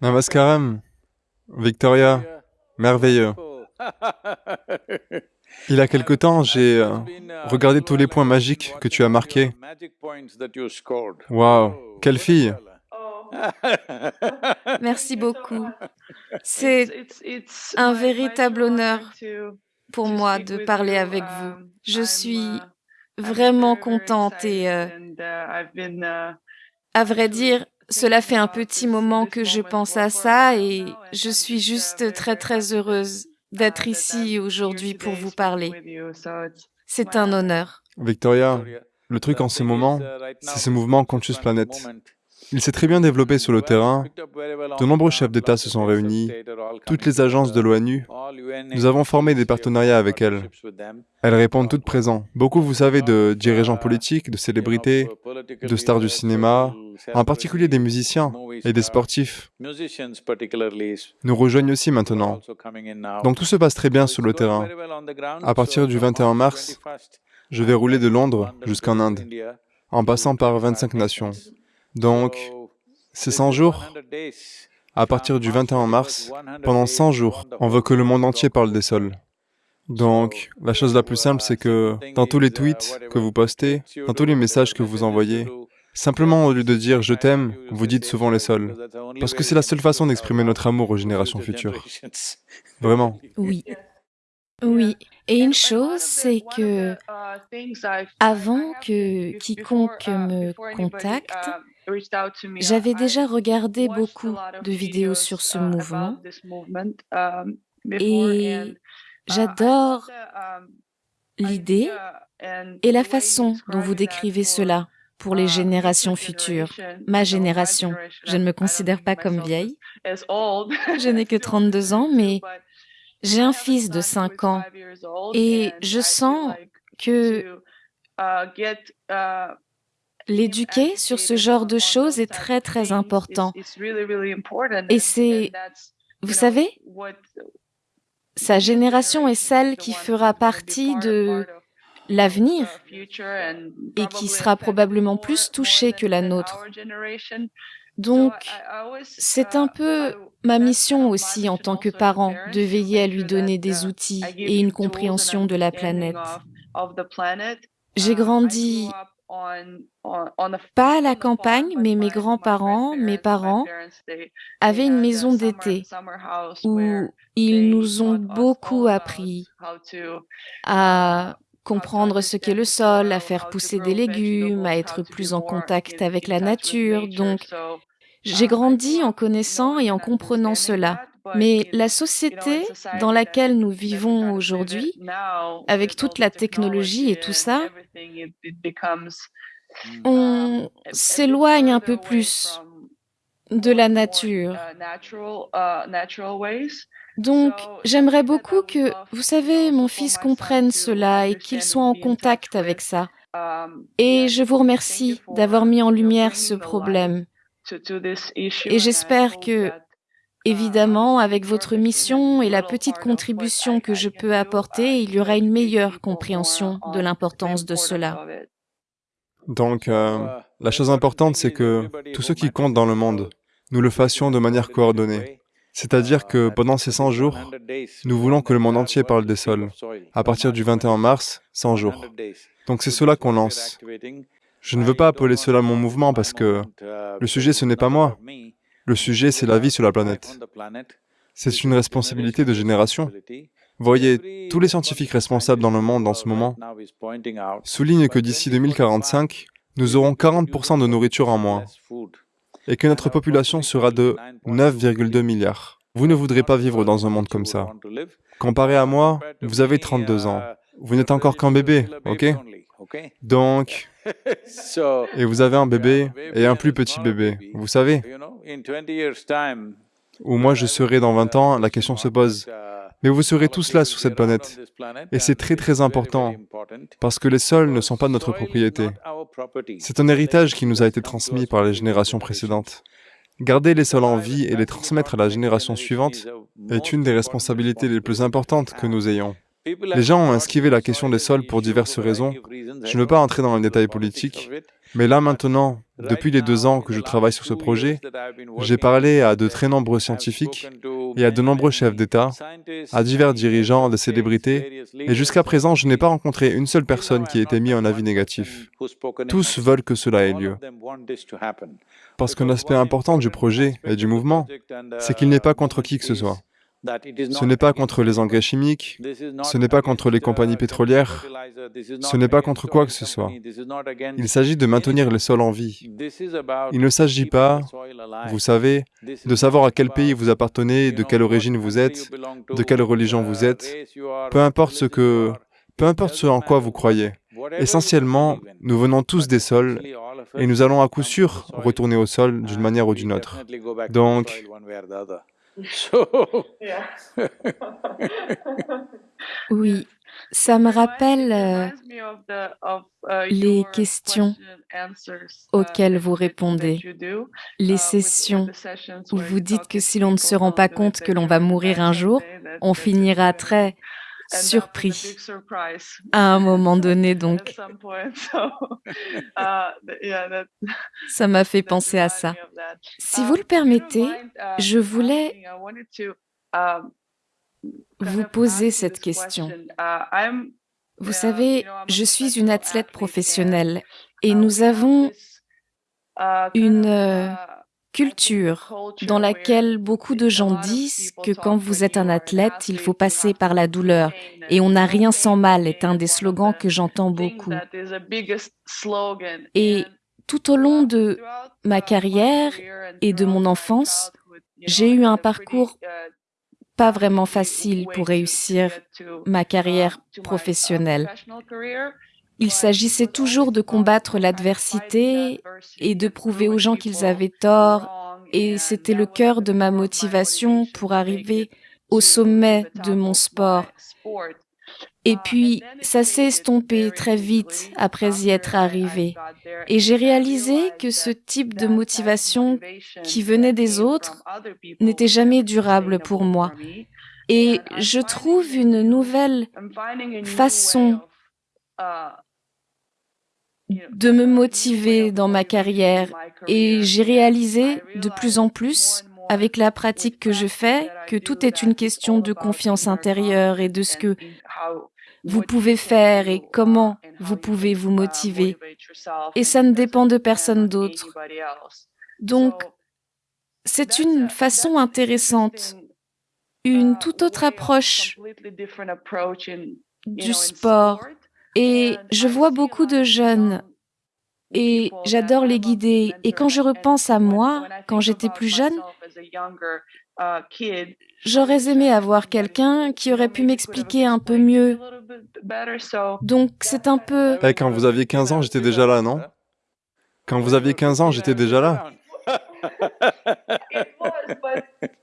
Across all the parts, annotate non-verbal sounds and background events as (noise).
Namaskaram. Victoria, merveilleux. (laughs) Il y a quelque temps, j'ai euh, regardé tous les points magiques que tu as marqués. Waouh, quelle fille (laughs) Merci beaucoup. C'est un véritable honneur pour moi de parler avec vous. Je suis vraiment contente et, euh, à vrai dire, cela fait un petit moment que je pense à ça et je suis juste très très heureuse d'être ici aujourd'hui pour vous parler. C'est un honneur. Victoria, le truc en ce moment, c'est ce mouvement Conscious Planet. Il s'est très bien développé sur le terrain. De nombreux chefs d'État se sont réunis, toutes les agences de l'ONU. Nous avons formé des partenariats avec elles. Elles répondent toutes présentes. Beaucoup, vous savez, de dirigeants politiques, de célébrités, de stars du cinéma, en particulier des musiciens et des sportifs, nous rejoignent aussi maintenant. Donc tout se passe très bien sur le terrain. À partir du 21 mars, je vais rouler de Londres jusqu'en Inde, en passant par 25 nations. Donc, c'est 100 jours. À partir du 21 mars, pendant 100 jours, on veut que le monde entier parle des sols. Donc, la chose la plus simple, c'est que dans tous les tweets que vous postez, dans tous les messages que vous envoyez, simplement au lieu de dire « je t'aime », vous dites souvent les sols. Parce que c'est la seule façon d'exprimer notre amour aux générations futures. Vraiment. Oui. Oui. Et une chose, c'est que avant que quiconque me contacte, j'avais déjà regardé beaucoup de vidéos sur ce mouvement et j'adore l'idée et la façon dont vous décrivez cela pour les générations futures. Ma génération, je ne me considère pas comme vieille. Je n'ai que 32 ans, mais j'ai un fils de 5 ans et je sens que l'éduquer sur ce genre de choses est très très important. Et c'est, vous savez, sa génération est celle qui fera partie de l'avenir et qui sera probablement plus touchée que la nôtre. Donc, c'est un peu ma mission aussi en tant que parent de veiller à lui donner des outils et une compréhension de la planète. J'ai grandi pas à la campagne, mais mes grands-parents, mes parents, avaient une maison d'été où ils nous ont beaucoup appris à comprendre ce qu'est le sol, à faire pousser des légumes, à être plus en contact avec la nature. Donc, j'ai grandi en connaissant et en comprenant cela. Mais la société dans laquelle nous vivons aujourd'hui, avec toute la technologie et tout ça, on s'éloigne un peu plus de la nature. Donc, j'aimerais beaucoup que, vous savez, mon fils comprenne cela et qu'il soit en contact avec ça. Et je vous remercie d'avoir mis en lumière ce problème. Et j'espère que, évidemment, avec votre mission et la petite contribution que je peux apporter, il y aura une meilleure compréhension de l'importance de cela. Donc, euh, la chose importante, c'est que tout ce qui compte dans le monde, nous le fassions de manière coordonnée. C'est-à-dire que pendant ces 100 jours, nous voulons que le monde entier parle des sols. À partir du 21 mars, 100 jours. Donc c'est cela qu'on lance. Je ne veux pas appeler cela mon mouvement parce que le sujet, ce n'est pas moi. Le sujet, c'est la vie sur la planète. C'est une responsabilité de génération. Voyez, tous les scientifiques responsables dans le monde en ce moment soulignent que d'ici 2045, nous aurons 40% de nourriture en moins et que notre population sera de 9,2 milliards. Vous ne voudrez pas vivre dans un monde comme ça. Comparé à moi, vous avez 32 ans. Vous n'êtes encore qu'un bébé, ok? Donc, et vous avez un bébé et un plus petit bébé, vous savez? Où moi je serai dans 20 ans, la question se pose. Mais vous serez tous là sur cette planète. Et c'est très très important, parce que les sols ne sont pas notre propriété. C'est un héritage qui nous a été transmis par les générations précédentes. Garder les sols en vie et les transmettre à la génération suivante est une des responsabilités les plus importantes que nous ayons. Les gens ont esquivé la question des sols pour diverses raisons. Je ne veux pas entrer dans les détails politiques, mais là maintenant, Depuis les deux ans que je travaille sur ce projet, j'ai parlé à de très nombreux scientifiques et à de nombreux chefs d'État, à divers dirigeants, de célébrités, et jusqu'à présent, je n'ai pas rencontré une seule personne qui ait été mise en avis négatif. Tous veulent que cela ait lieu. Parce qu'un aspect important du projet et du mouvement, c'est qu'il n'est pas contre qui que ce soit. Ce n'est pas contre les engrais chimiques, ce n'est pas contre les compagnies pétrolières, ce n'est pas contre quoi que ce soit. Il s'agit de maintenir le sol en vie. Il ne s'agit pas, vous savez, de savoir à quel pays vous appartenez, de quelle origine vous êtes, de quelle religion vous êtes, peu importe ce que... peu importe ce en quoi vous croyez. Essentiellement, nous venons tous des sols et nous allons à coup sûr retourner au sol d'une manière ou d'une autre. Donc, (laughs) oui, ça me rappelle euh, les questions auxquelles vous répondez, les sessions où vous dites que si l'on ne se rend pas compte que l'on va mourir un jour, on finira très surpris à un moment (laughs) donné, donc. (laughs) (laughs) Ça m'a fait penser à ça. Si vous le permettez, je voulais vous poser cette question. Vous savez, je suis une athlète professionnelle et nous avons une culture dans laquelle beaucoup de gens disent que quand vous êtes un athlète, il faut passer par la douleur et on n'a rien sans mal est un des slogans que j'entends beaucoup. Et tout au long de ma carrière et de mon enfance, j'ai eu un parcours pas vraiment facile pour réussir ma carrière professionnelle. Il s'agissait toujours de combattre l'adversité et de prouver aux gens qu'ils avaient tort, et c'était le cœur de ma motivation pour arriver au sommet de mon sport. Et puis, ça s'est estompé très vite après y être arrivé. Et j'ai réalisé que ce type de motivation qui venait des autres n'était jamais durable pour moi. Et je trouve une nouvelle façon de me motiver dans ma carrière et j'ai réalisé de plus en plus avec la pratique que je fais que tout est une question de confiance intérieure et de ce que vous pouvez faire et comment vous pouvez vous motiver. Et ça ne dépend de personne d'autre. Donc, c'est une façon intéressante, une toute autre approche du sport et je vois beaucoup de jeunes et j'adore les guider. Et quand je repense à moi, quand j'étais plus jeune, j'aurais aimé avoir quelqu'un qui aurait pu m'expliquer un peu mieux. Donc c'est un peu... Eh, quand vous aviez 15 ans, j'étais déjà là, non? Quand vous aviez 15 ans, j'étais déjà là.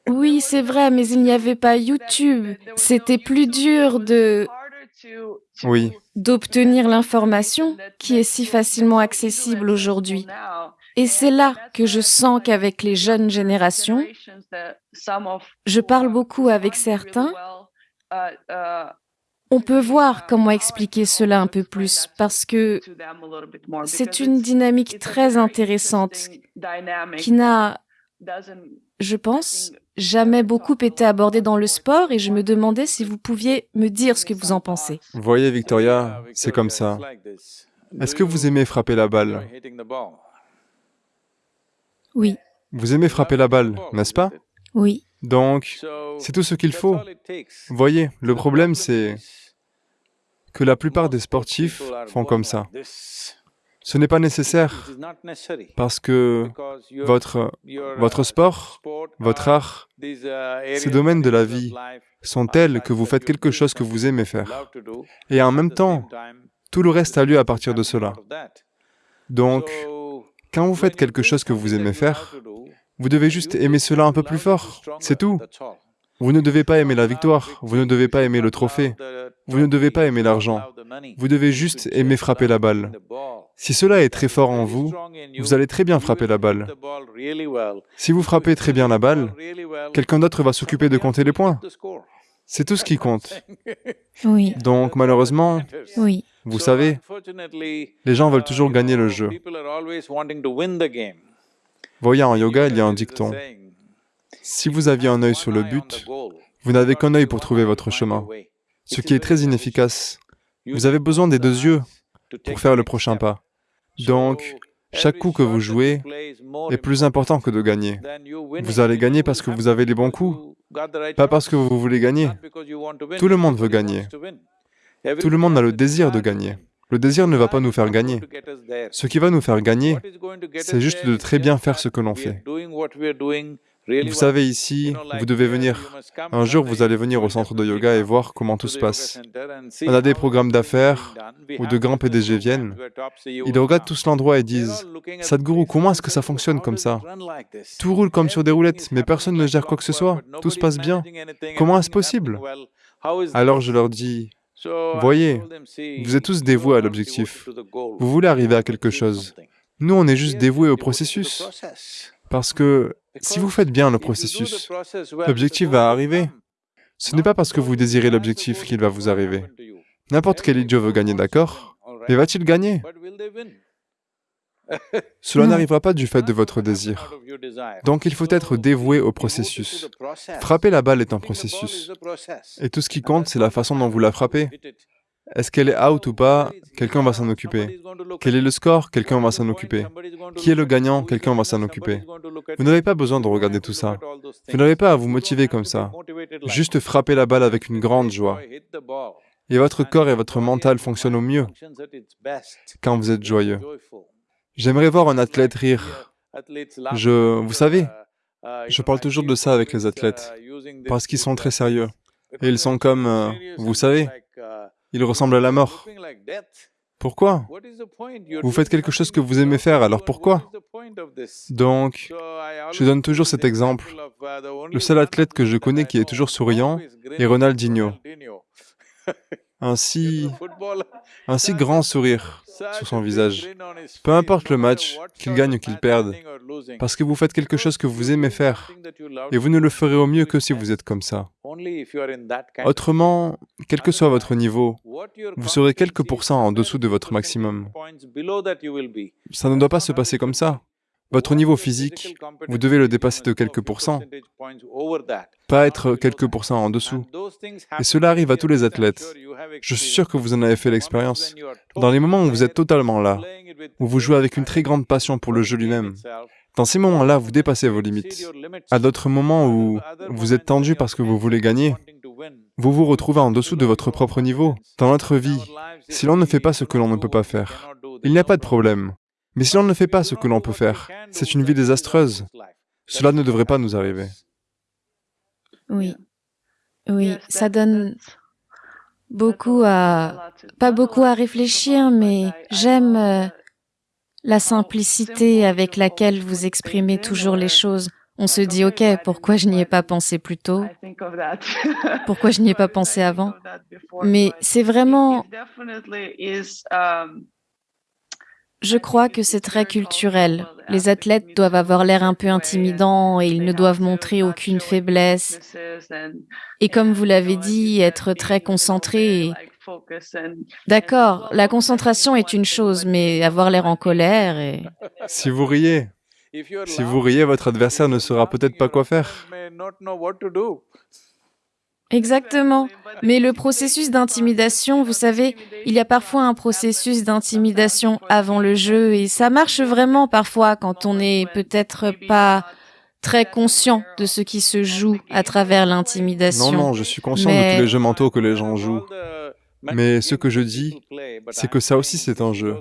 Oui, c'est vrai, mais il n'y avait pas YouTube. C'était plus dur de oui. d'obtenir l'information qui est si facilement accessible aujourd'hui. Et c'est là que je sens qu'avec les jeunes générations, je parle beaucoup avec certains, on peut voir comment expliquer cela un peu plus parce que c'est une dynamique très intéressante qui n'a, je pense, jamais beaucoup été abordé dans le sport et je me demandais si vous pouviez me dire ce que vous en pensez. Vous voyez, Victoria, c'est comme ça. Est-ce que vous aimez frapper la balle? Oui. Vous aimez frapper la balle, n'est-ce pas? Oui. Donc, c'est tout ce qu'il faut. Vous voyez, le problème c'est que la plupart des sportifs font comme ça. Ce n'est pas nécessaire parce que votre, votre sport, votre art, ces domaines de la vie sont tels que vous faites quelque chose que vous aimez faire. Et en même temps, tout le reste a lieu à partir de cela. Donc, quand vous faites quelque chose que vous aimez faire, vous devez juste aimer cela un peu plus fort, c'est tout. Vous ne devez pas aimer la victoire, vous ne devez pas aimer le trophée, vous ne devez pas aimer l'argent, vous devez juste aimer frapper la balle. Si cela est très fort en vous, vous allez très bien frapper la balle. Si vous frappez très bien la balle, quelqu'un d'autre va s'occuper de compter les points. C'est tout ce qui compte. Oui. Donc malheureusement, oui. vous savez, les gens veulent toujours gagner le jeu. Voyez, en yoga, il y a un dicton. Si vous aviez un œil sur le but, vous n'avez qu'un œil pour trouver votre chemin, ce qui est très inefficace. Vous avez besoin des deux yeux pour faire le prochain pas. Donc, chaque coup que vous jouez est plus important que de gagner. Vous allez gagner parce que vous avez les bons coups, pas parce que vous voulez gagner. Tout le monde veut gagner. Tout le monde a le désir de gagner. Le désir ne va pas nous faire gagner. Ce qui va nous faire gagner, c'est juste de très bien faire ce que l'on fait. Vous savez, ici, vous devez venir. Un jour, vous allez venir au centre de yoga et voir comment tout se passe. On a des programmes d'affaires où de grands PDG viennent. Ils regardent tous l'endroit et disent, « Sadhguru, comment est-ce que ça fonctionne comme ça Tout roule comme sur des roulettes, mais personne ne gère quoi que ce soit. Tout se passe bien. Comment est-ce possible ?» Alors je leur dis, « Voyez, vous êtes tous dévoués à l'objectif. Vous voulez arriver à quelque chose. Nous, on est juste dévoués au processus. Parce que si vous faites bien le processus, l'objectif va arriver. Ce n'est pas parce que vous désirez l'objectif qu'il va vous arriver. N'importe quel idiot veut gagner, d'accord? Mais va-t-il gagner? Cela n'arrivera pas du fait de votre désir. Donc il faut être dévoué au processus. Frapper la balle est un processus. Et tout ce qui compte, c'est la façon dont vous la frappez. Est-ce qu'elle est out ou pas Quelqu'un va s'en occuper. Quel est le score Quelqu'un va s'en occuper. Qui est le gagnant Quelqu'un va s'en occuper. Vous n'avez pas besoin de regarder tout ça. Vous n'avez pas à vous motiver comme ça. Juste frapper la balle avec une grande joie. Et votre corps et votre mental fonctionnent au mieux quand vous êtes joyeux. J'aimerais voir un athlète rire. Je... Vous savez, je parle toujours de ça avec les athlètes, parce qu'ils sont très sérieux. Et ils sont comme... Euh, vous savez, ils ressemblent à la mort. Pourquoi Vous faites quelque chose que vous aimez faire, alors pourquoi Donc, je donne toujours cet exemple. Le seul athlète que je connais qui est toujours souriant est Ronaldinho. Un si, un si grand sourire sur son visage. Peu importe le match, qu'il gagne ou qu'il perde, parce que vous faites quelque chose que vous aimez faire, et vous ne le ferez au mieux que si vous êtes comme ça. Autrement, quel que soit votre niveau, vous serez quelques pourcents en dessous de votre maximum. Ça ne doit pas se passer comme ça. Votre niveau physique, vous devez le dépasser de quelques pourcents, pas être quelques pourcents en dessous. Et cela arrive à tous les athlètes. Je suis sûr que vous en avez fait l'expérience. Dans les moments où vous êtes totalement là, où vous jouez avec une très grande passion pour le jeu lui-même, dans ces moments-là, vous dépassez vos limites. À d'autres moments où vous êtes tendu parce que vous voulez gagner, vous vous retrouvez en dessous de votre propre niveau. Dans notre vie, si l'on ne fait pas ce que l'on ne peut pas faire, il n'y a pas de problème. Mais si l'on ne fait pas ce que l'on peut faire, c'est une vie désastreuse. Cela ne devrait pas nous arriver. Oui, oui, ça donne beaucoup à... pas beaucoup à réfléchir, mais j'aime euh, la simplicité avec laquelle vous exprimez toujours les choses. On se dit, OK, pourquoi je n'y ai pas pensé plus tôt? Pourquoi je n'y ai pas pensé avant? Mais c'est vraiment je crois que c'est très culturel. Les athlètes doivent avoir l'air un peu intimidants et ils ne doivent montrer aucune faiblesse. Et comme vous l'avez dit, être très concentré. D'accord, la concentration est une chose, mais avoir l'air en colère et... Si vous riez, si vous riez, votre adversaire ne saura peut-être pas quoi faire. Exactement. Mais le processus d'intimidation, vous savez, il y a parfois un processus d'intimidation avant le jeu et ça marche vraiment parfois quand on n'est peut-être pas très conscient de ce qui se joue à travers l'intimidation. Non, non, je suis conscient de tous les jeux mentaux que les gens jouent. Mais ce que je dis, c'est que ça aussi c'est un jeu.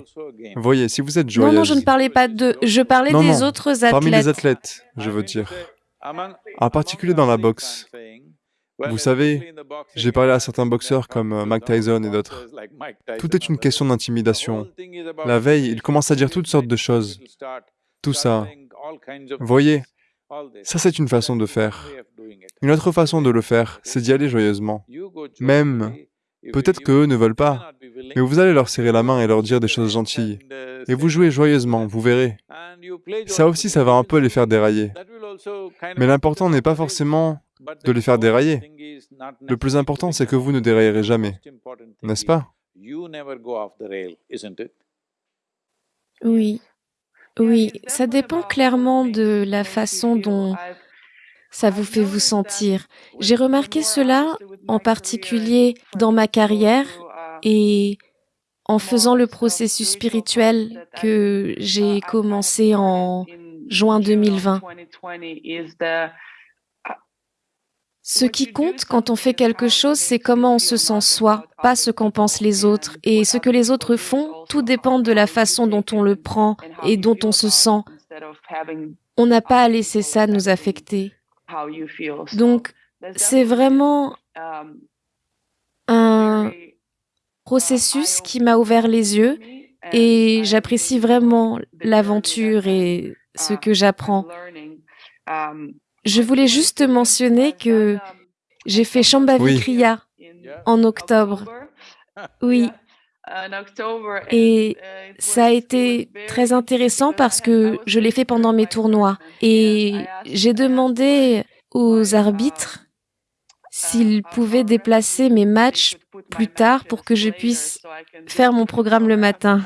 Voyez, si vous êtes joyeuse... Non, non, je ne parlais pas de... Je parlais des autres athlètes. Parmi les athlètes, je veux dire. En particulier dans la boxe. Vous savez, j'ai parlé à certains boxeurs comme euh, Mike Tyson et d'autres. Tout est une question d'intimidation. La veille, ils commencent à dire toutes sortes de choses. Tout ça. Voyez, ça c'est une façon de faire. Une autre façon de le faire, c'est d'y aller joyeusement. Même, peut-être qu'eux ne veulent pas, mais vous allez leur serrer la main et leur dire des choses gentilles. Et vous jouez joyeusement, vous verrez. Ça aussi, ça va un peu les faire dérailler. Mais l'important n'est pas forcément de les faire dérailler. Le plus important, c'est que vous ne déraillerez jamais, n'est-ce pas? Oui, oui, ça dépend clairement de la façon dont ça vous fait vous sentir. J'ai remarqué cela en particulier dans ma carrière et en faisant le processus spirituel que j'ai commencé en juin 2020. Ce qui compte quand on fait quelque chose, c'est comment on se sent soi, pas ce qu'en pensent les autres. Et ce que les autres font, tout dépend de la façon dont on le prend et dont on se sent. On n'a pas à laisser ça nous affecter. Donc, c'est vraiment un processus qui m'a ouvert les yeux et j'apprécie vraiment l'aventure et ce que j'apprends. Je voulais juste mentionner que j'ai fait Shambhavi Kriya en octobre. Oui. Et ça a été très intéressant parce que je l'ai fait pendant mes tournois. Et j'ai demandé aux arbitres s'ils pouvaient déplacer mes matchs plus tard pour que je puisse faire mon programme le matin.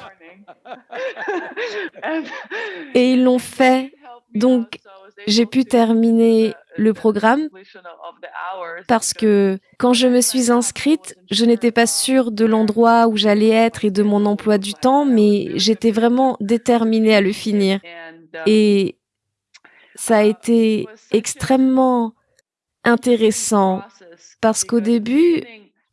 (laughs) Et ils l'ont fait. Donc, j'ai pu terminer le programme parce que quand je me suis inscrite, je n'étais pas sûre de l'endroit où j'allais être et de mon emploi du temps, mais j'étais vraiment déterminée à le finir. Et ça a été extrêmement intéressant parce qu'au début,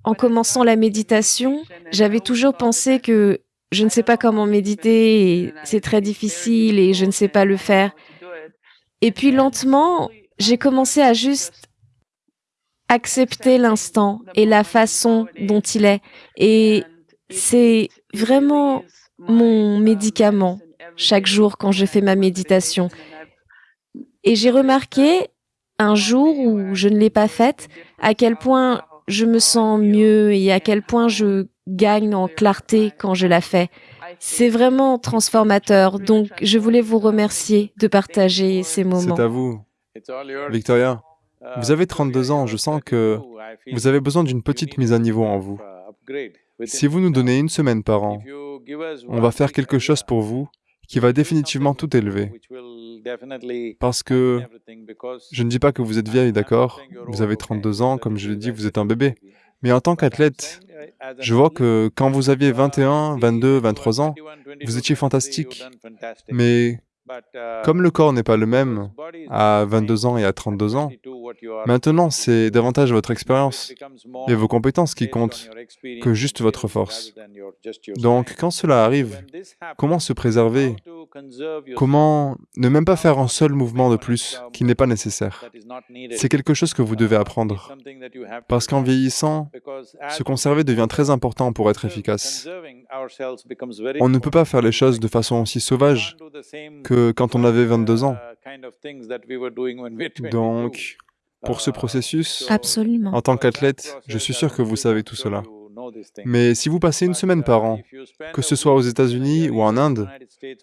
en commençant la méditation, j'avais toujours pensé que je ne sais pas comment méditer et c'est très difficile et je ne sais pas le faire. Et puis lentement, j'ai commencé à juste accepter l'instant et la façon dont il est. Et c'est vraiment mon médicament chaque jour quand je fais ma méditation. Et j'ai remarqué un jour où je ne l'ai pas faite, à quel point je me sens mieux et à quel point je gagne en clarté quand je la fais. C'est vraiment transformateur. Donc, je voulais vous remercier de partager ces moments. C'est à vous. Victoria, vous avez 32 ans. Je sens que vous avez besoin d'une petite mise à niveau en vous. Si vous nous donnez une semaine par an, on va faire quelque chose pour vous qui va définitivement tout élever. Parce que je ne dis pas que vous êtes vieille, d'accord? Vous avez 32 ans, comme je l'ai dit, vous êtes un bébé. Mais en tant qu'athlète, je vois que quand vous aviez 21, 22, 23 ans, vous étiez fantastique. Mais comme le corps n'est pas le même à 22 ans et à 32 ans, maintenant c'est davantage votre expérience et vos compétences qui comptent que juste votre force. Donc quand cela arrive, comment se préserver Comment ne même pas faire un seul mouvement de plus qui n'est pas nécessaire? C'est quelque chose que vous devez apprendre. Parce qu'en vieillissant, se conserver devient très important pour être efficace. On ne peut pas faire les choses de façon aussi sauvage que quand on avait 22 ans. Donc, pour ce processus, Absolument. en tant qu'athlète, je suis sûr que vous savez tout cela. Mais si vous passez une semaine par an, que ce soit aux États-Unis ou en Inde,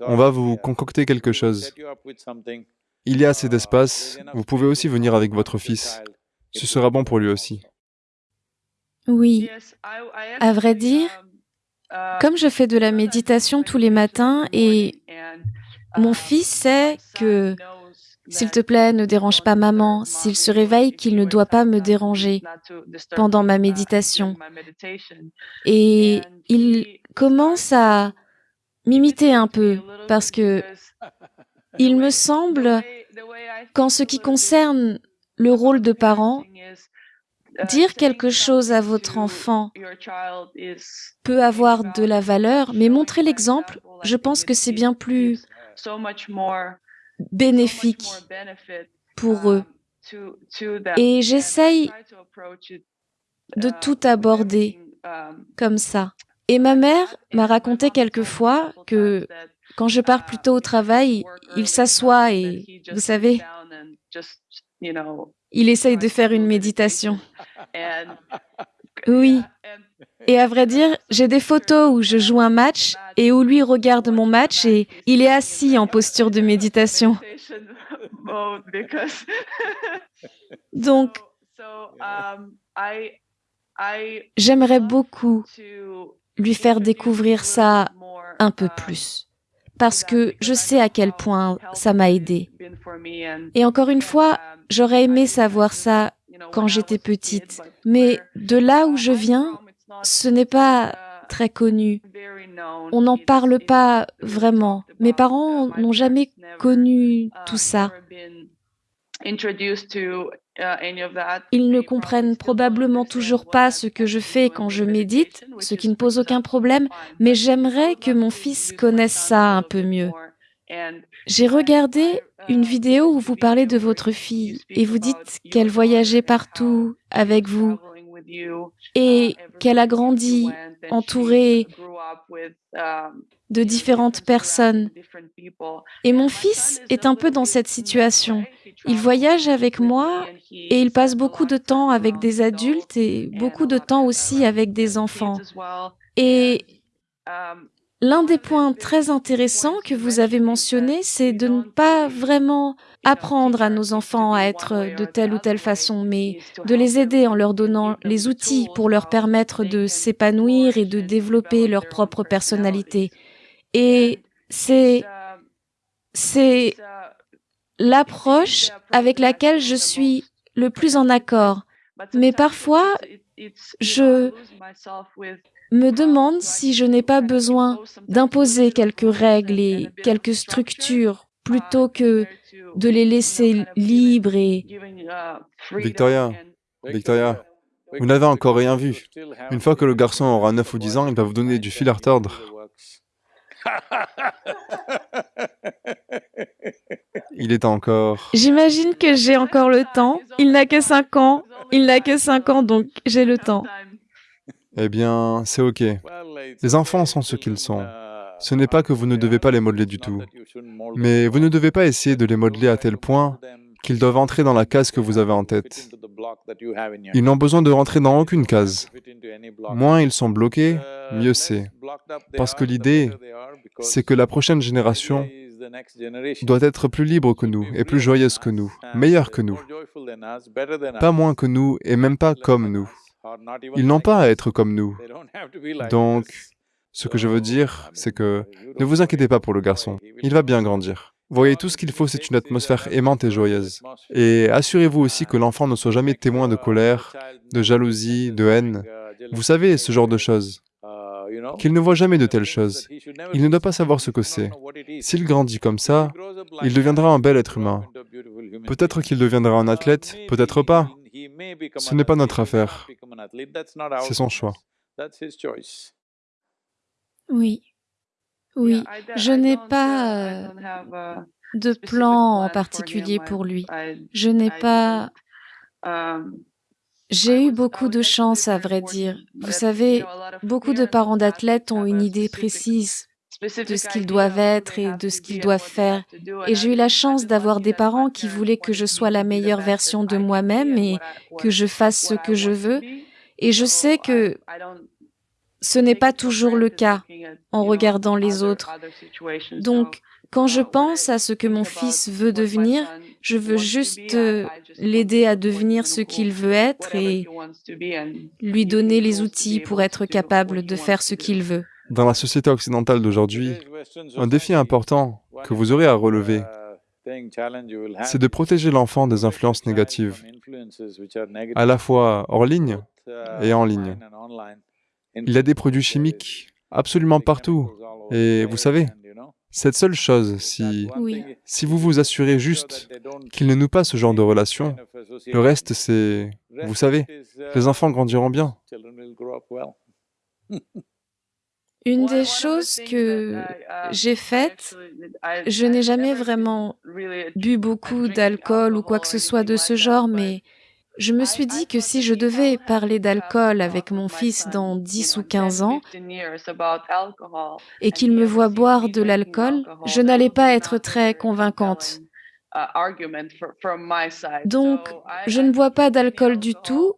on va vous concocter quelque chose. Il y a assez d'espace, vous pouvez aussi venir avec votre fils. Ce sera bon pour lui aussi. Oui, à vrai dire, comme je fais de la méditation tous les matins et mon fils sait que s'il te plaît, ne dérange pas maman. S'il se réveille, qu'il ne doit pas me déranger pendant ma méditation. Et il commence à m'imiter un peu parce que il me semble qu'en ce qui concerne le rôle de parent, dire quelque chose à votre enfant peut avoir de la valeur, mais montrer l'exemple, je pense que c'est bien plus bénéfique pour eux. Et j'essaye de tout aborder comme ça. Et ma mère m'a raconté quelquefois que quand je pars plus tôt au travail, il s'assoit et, vous savez, il essaye de faire une méditation. (laughs) Oui. Et à vrai dire, j'ai des photos où je joue un match et où lui regarde mon match et il est assis en posture de méditation. Donc, J'aimerais beaucoup lui faire découvrir ça un peu plus, parce que je sais à quel point ça m'a aidé. Et encore une fois, j'aurais aimé savoir ça quand j'étais petite, mais de là où je viens, ce n'est pas très connu. On n'en parle pas vraiment. Mes parents n'ont jamais connu tout ça. Ils ne comprennent probablement toujours pas ce que je fais quand je médite, ce qui ne pose aucun problème, mais j'aimerais que mon fils connaisse ça un peu mieux. J'ai regardé une vidéo où vous parlez de votre fille et vous dites qu'elle voyageait partout avec vous et qu'elle a grandi entourée de différentes personnes. Et mon fils est un peu dans cette situation. Il voyage avec moi et il passe beaucoup de temps avec des adultes et beaucoup de temps aussi avec des enfants. Et L'un des points très intéressants que vous avez mentionné, c'est de ne pas vraiment apprendre à nos enfants à être de telle ou telle façon, mais de les aider en leur donnant les outils pour leur permettre de s'épanouir et de développer leur propre personnalité. Et c'est, c'est l'approche avec laquelle je suis le plus en accord. Mais parfois, je me demande si je n'ai pas besoin d'imposer quelques règles et quelques structures plutôt que de les laisser libres et... Victoria, Victoria, vous n'avez encore rien vu. Une fois que le garçon aura 9 ou 10 ans, il va vous donner du fil à retordre. Il est encore... J'imagine que j'ai encore le temps. Il n'a que 5 ans. Il n'a que 5 ans, donc j'ai le temps. Eh bien, c'est OK. Les enfants sont ce qu'ils sont. Ce n'est pas que vous ne devez pas les modeler du tout, mais vous ne devez pas essayer de les modeler à tel point qu'ils doivent entrer dans la case que vous avez en tête. Ils n'ont besoin de rentrer dans aucune case. Moins ils sont bloqués, mieux c'est. Parce que l'idée, c'est que la prochaine génération doit être plus libre que nous et plus joyeuse que nous, meilleure que nous. Pas moins que nous et même pas comme nous. Ils n'ont pas à être comme nous. Donc, ce que je veux dire, c'est que ne vous inquiétez pas pour le garçon, il va bien grandir. Voyez, tout ce qu'il faut, c'est une atmosphère aimante et joyeuse. Et assurez-vous aussi que l'enfant ne soit jamais témoin de colère, de jalousie, de haine. Vous savez, ce genre de choses. Qu'il ne voit jamais de telles choses. Il ne doit pas savoir ce que c'est. S'il grandit comme ça, il deviendra un bel être humain. Peut-être qu'il deviendra un athlète, peut-être pas. Ce n'est pas notre affaire. C'est son choix. Oui. Oui. Je n'ai pas euh, de plan en particulier pour lui. Je n'ai pas... Um, J'ai eu beaucoup de chance, à vrai dire. Vous savez, beaucoup de parents d'athlètes ont une idée précise de ce qu'ils doivent être et de ce qu'ils doivent faire. Et j'ai eu la chance d'avoir des parents qui voulaient que je sois la meilleure version de moi-même et que je fasse ce que je veux. Et je sais que ce n'est pas toujours le cas en regardant les autres. Donc, quand je pense à ce que mon fils veut devenir, je veux juste euh, l'aider à devenir ce qu'il veut être et lui donner les outils pour être capable de faire ce qu'il veut. Dans la société occidentale d'aujourd'hui, un défi important que vous aurez à relever, c'est de protéger l'enfant des influences négatives, à la fois hors ligne et en ligne. Il y a des produits chimiques absolument partout. Et vous savez, cette seule chose, si, si vous vous assurez juste qu'il ne noue pas ce genre de relation, le reste c'est... Vous savez, les enfants grandiront bien. Une des choses que j'ai faites, je n'ai jamais vraiment bu beaucoup d'alcool ou quoi que ce soit de ce genre, mais je me suis dit que si je devais parler d'alcool avec mon fils dans 10 ou 15 ans et qu'il me voit boire de l'alcool, je n'allais pas être très convaincante. Donc, je ne bois pas d'alcool du tout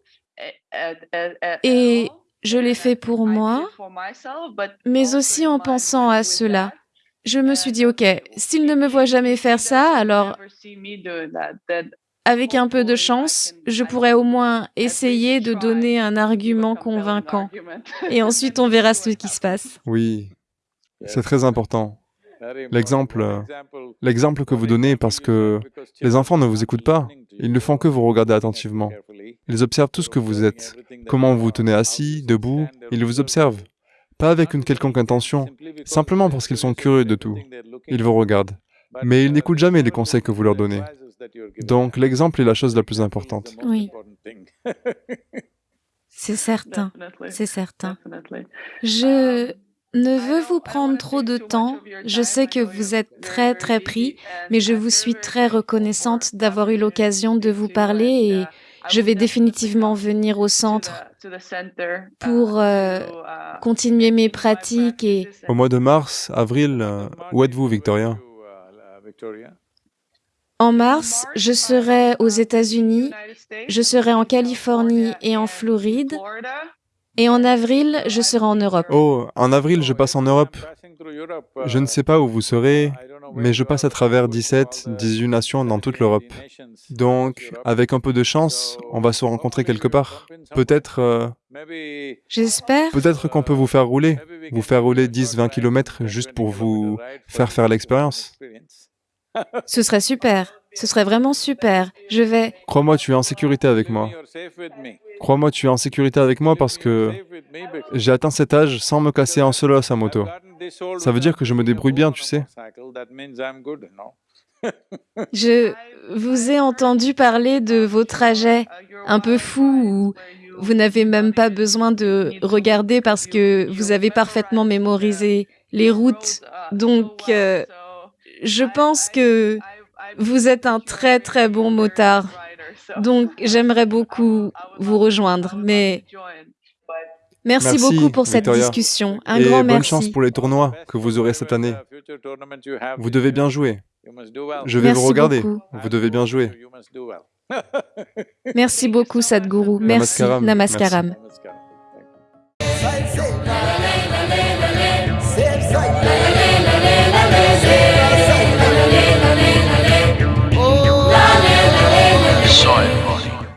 et je l'ai fait pour moi, mais aussi en pensant à cela. Je me suis dit, OK, s'il ne me voit jamais faire ça, alors avec un peu de chance, je pourrais au moins essayer de donner un argument convaincant. Et ensuite, on verra ce qui se passe. Oui, c'est très important. L'exemple, que vous donnez parce que les enfants ne vous écoutent pas, ils ne font que vous regarder attentivement. Ils observent tout ce que vous êtes, comment vous vous tenez assis, debout, ils vous observent. Pas avec une quelconque intention, simplement parce qu'ils sont curieux de tout. Ils vous regardent. Mais ils n'écoutent jamais les conseils que vous leur donnez. Donc l'exemple est la chose la plus importante. Oui. (laughs) C'est certain, c'est certain. Je ne veux vous prendre trop de temps. Je sais que vous êtes très très pris, mais je vous suis très reconnaissante d'avoir eu l'occasion de vous parler et je vais définitivement venir au centre pour euh, continuer mes pratiques et... Au mois de mars, avril, euh, où êtes-vous, Victoria En mars, je serai aux États-Unis, je serai en Californie et en Floride, et en avril, je serai en Europe. Oh, en avril, je passe en Europe. Je ne sais pas où vous serez, mais je passe à travers 17, 18 nations dans toute l'Europe. Donc, avec un peu de chance, on va se rencontrer quelque part. Peut-être... Euh, J'espère. Peut-être qu'on peut vous faire rouler, vous faire rouler 10, 20 km juste pour vous faire faire l'expérience. Ce serait super. Ce serait vraiment super. Je vais... Crois-moi, tu es en sécurité avec moi. Crois-moi, tu es en sécurité avec moi parce que j'ai atteint cet âge sans me casser un seul os à moto. Ça veut dire que je me débrouille bien, tu sais. (laughs) Je vous ai entendu parler de vos trajets un peu fous où vous n'avez même pas besoin de regarder parce que vous avez parfaitement mémorisé les routes. Donc, euh, je pense que vous êtes un très très bon motard. Donc, j'aimerais beaucoup vous rejoindre, mais merci, beaucoup pour cette discussion. Un Et grand bonne merci. chance pour les tournois que vous aurez cette année. Vous devez bien jouer. Je vais Merci vous regarder. beaucoup. Vous devez bien jouer. Merci beaucoup, Sadhguru. Merci. Namaskaram. Namaskaram. Merci. Säulen.